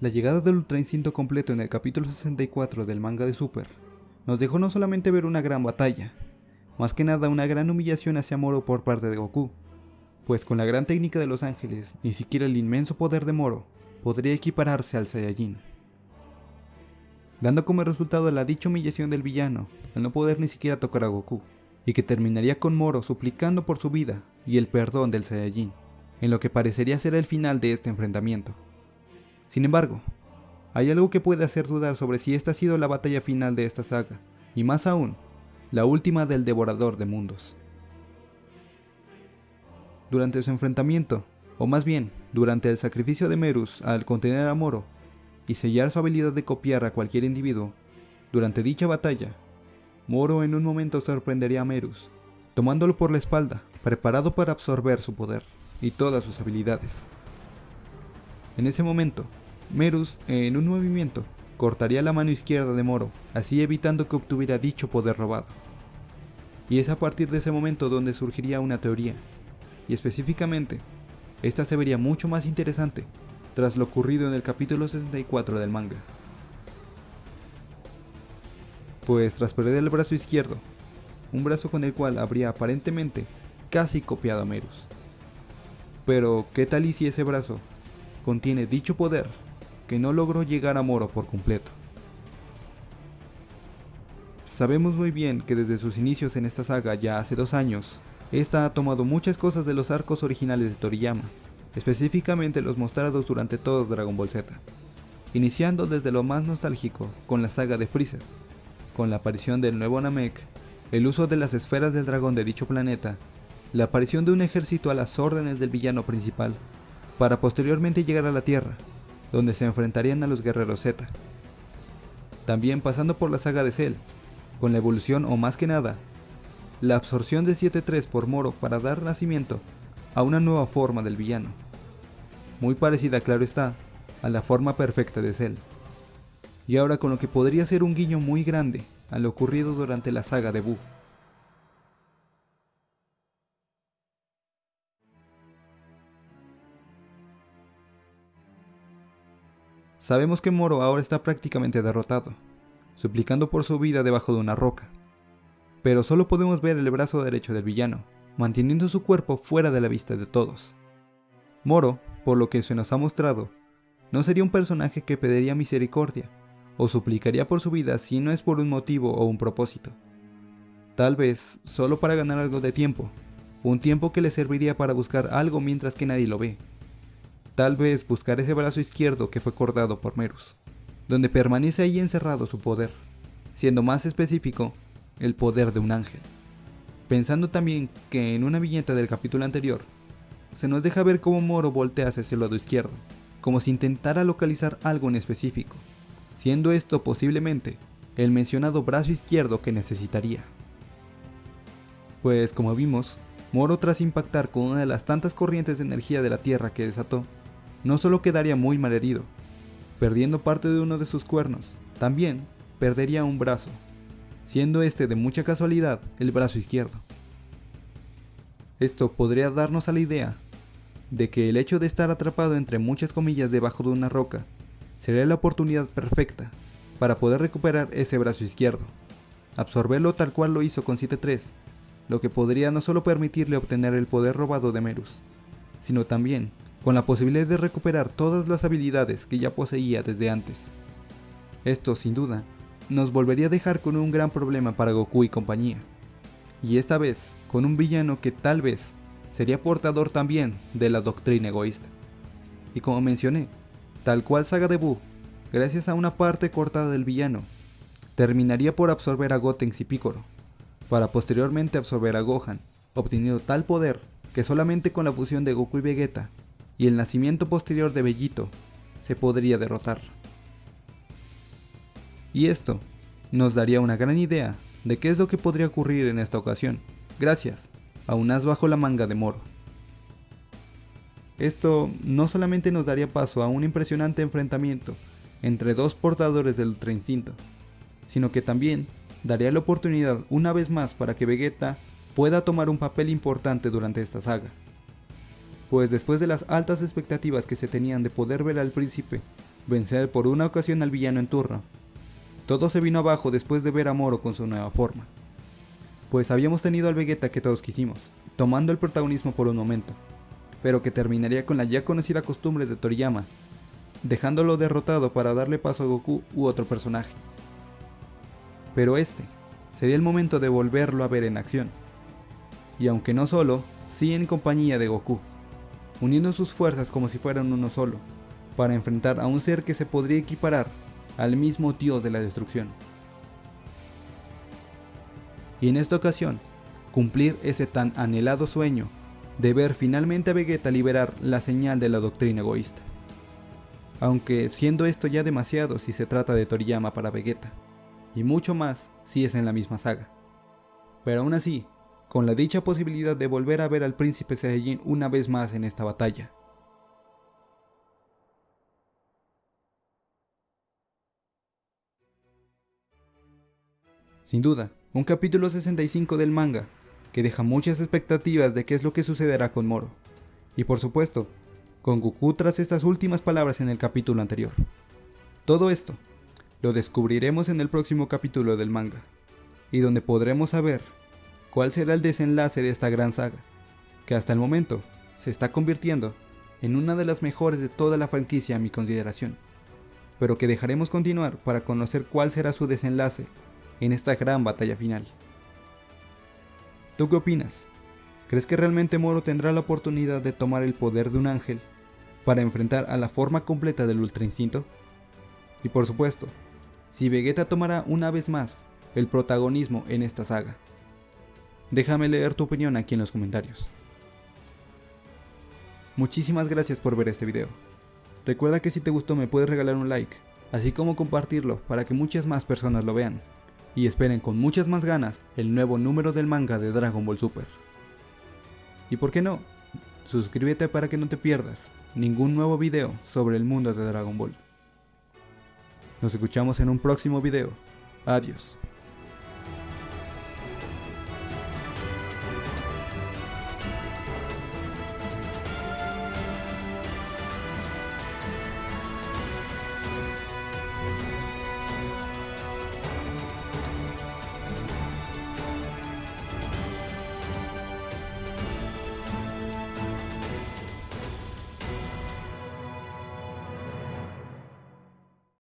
La llegada del Ultra Instinto completo en el capítulo 64 del manga de Super nos dejó no solamente ver una gran batalla, más que nada una gran humillación hacia Moro por parte de Goku, pues con la gran técnica de los ángeles, ni siquiera el inmenso poder de Moro podría equipararse al Saiyajin. Dando como resultado la dicha humillación del villano, al no poder ni siquiera tocar a Goku, y que terminaría con Moro suplicando por su vida y el perdón del Saiyajin, en lo que parecería ser el final de este enfrentamiento. Sin embargo, hay algo que puede hacer dudar sobre si esta ha sido la batalla final de esta saga, y más aún, la última del Devorador de Mundos. Durante su enfrentamiento, o más bien, durante el sacrificio de Merus al contener a Moro y sellar su habilidad de copiar a cualquier individuo, durante dicha batalla, Moro en un momento sorprendería a Merus, tomándolo por la espalda, preparado para absorber su poder y todas sus habilidades. En ese momento, Merus, en un movimiento, cortaría la mano izquierda de Moro, así evitando que obtuviera dicho poder robado. Y es a partir de ese momento donde surgiría una teoría, y específicamente, esta se vería mucho más interesante tras lo ocurrido en el capítulo 64 del manga. Pues tras perder el brazo izquierdo, un brazo con el cual habría aparentemente casi copiado a Merus. Pero, ¿qué tal y si ese brazo contiene dicho poder que no logró llegar a Moro por completo. Sabemos muy bien que desde sus inicios en esta saga ya hace dos años, esta ha tomado muchas cosas de los arcos originales de Toriyama, específicamente los mostrados durante todo Dragon Ball Z, iniciando desde lo más nostálgico con la saga de Freezer, con la aparición del nuevo Namek, el uso de las esferas del dragón de dicho planeta, la aparición de un ejército a las órdenes del villano principal, para posteriormente llegar a la Tierra, donde se enfrentarían a los guerreros Z. También pasando por la saga de Cell, con la evolución o más que nada, la absorción de 7-3 por Moro para dar nacimiento a una nueva forma del villano. Muy parecida, claro está, a la forma perfecta de Cell. Y ahora con lo que podría ser un guiño muy grande a lo ocurrido durante la saga de Buu. Sabemos que Moro ahora está prácticamente derrotado, suplicando por su vida debajo de una roca. Pero solo podemos ver el brazo derecho del villano, manteniendo su cuerpo fuera de la vista de todos. Moro, por lo que se nos ha mostrado, no sería un personaje que pediría misericordia, o suplicaría por su vida si no es por un motivo o un propósito. Tal vez solo para ganar algo de tiempo, un tiempo que le serviría para buscar algo mientras que nadie lo ve. Tal vez buscar ese brazo izquierdo que fue cortado por Merus, donde permanece ahí encerrado su poder, siendo más específico, el poder de un ángel. Pensando también que en una viñeta del capítulo anterior, se nos deja ver cómo Moro voltea hacia el lado izquierdo, como si intentara localizar algo en específico, siendo esto posiblemente el mencionado brazo izquierdo que necesitaría. Pues como vimos, Moro tras impactar con una de las tantas corrientes de energía de la Tierra que desató, no solo quedaría muy mal herido, perdiendo parte de uno de sus cuernos, también perdería un brazo, siendo este de mucha casualidad el brazo izquierdo. Esto podría darnos a la idea de que el hecho de estar atrapado entre muchas comillas debajo de una roca sería la oportunidad perfecta para poder recuperar ese brazo izquierdo, absorberlo tal cual lo hizo con 7-3, lo que podría no solo permitirle obtener el poder robado de Merus, sino también con la posibilidad de recuperar todas las habilidades que ya poseía desde antes. Esto, sin duda, nos volvería a dejar con un gran problema para Goku y compañía. Y esta vez, con un villano que tal vez sería portador también de la doctrina egoísta. Y como mencioné, tal cual Saga de gracias a una parte cortada del villano, terminaría por absorber a Gotenks y Piccolo, para posteriormente absorber a Gohan, obteniendo tal poder que solamente con la fusión de Goku y Vegeta y el nacimiento posterior de Bellito se podría derrotar. Y esto nos daría una gran idea de qué es lo que podría ocurrir en esta ocasión, gracias a un as bajo la manga de Moro. Esto no solamente nos daría paso a un impresionante enfrentamiento entre dos portadores del Ultra Instinto, sino que también daría la oportunidad una vez más para que Vegeta pueda tomar un papel importante durante esta saga pues después de las altas expectativas que se tenían de poder ver al príncipe vencer por una ocasión al villano en turno. Todo se vino abajo después de ver a Moro con su nueva forma. Pues habíamos tenido al Vegeta que todos quisimos, tomando el protagonismo por un momento, pero que terminaría con la ya conocida costumbre de Toriyama, dejándolo derrotado para darle paso a Goku u otro personaje. Pero este sería el momento de volverlo a ver en acción. Y aunque no solo, sí en compañía de Goku, uniendo sus fuerzas como si fueran uno solo, para enfrentar a un ser que se podría equiparar al mismo dios de la destrucción. Y en esta ocasión, cumplir ese tan anhelado sueño de ver finalmente a Vegeta liberar la señal de la doctrina egoísta. Aunque siendo esto ya demasiado si se trata de Toriyama para Vegeta, y mucho más si es en la misma saga. Pero aún así, con la dicha posibilidad de volver a ver al príncipe Saiyajin una vez más en esta batalla. Sin duda, un capítulo 65 del manga que deja muchas expectativas de qué es lo que sucederá con Moro. Y por supuesto, con Goku tras estas últimas palabras en el capítulo anterior. Todo esto lo descubriremos en el próximo capítulo del manga, y donde podremos saber cuál será el desenlace de esta gran saga, que hasta el momento se está convirtiendo en una de las mejores de toda la franquicia a mi consideración, pero que dejaremos continuar para conocer cuál será su desenlace en esta gran batalla final. ¿Tú qué opinas? ¿Crees que realmente Moro tendrá la oportunidad de tomar el poder de un ángel para enfrentar a la forma completa del Ultra Instinto? Y por supuesto, si Vegeta tomará una vez más el protagonismo en esta saga. Déjame leer tu opinión aquí en los comentarios. Muchísimas gracias por ver este video. Recuerda que si te gustó me puedes regalar un like, así como compartirlo para que muchas más personas lo vean y esperen con muchas más ganas el nuevo número del manga de Dragon Ball Super. Y por qué no, suscríbete para que no te pierdas ningún nuevo video sobre el mundo de Dragon Ball. Nos escuchamos en un próximo video. Adiós.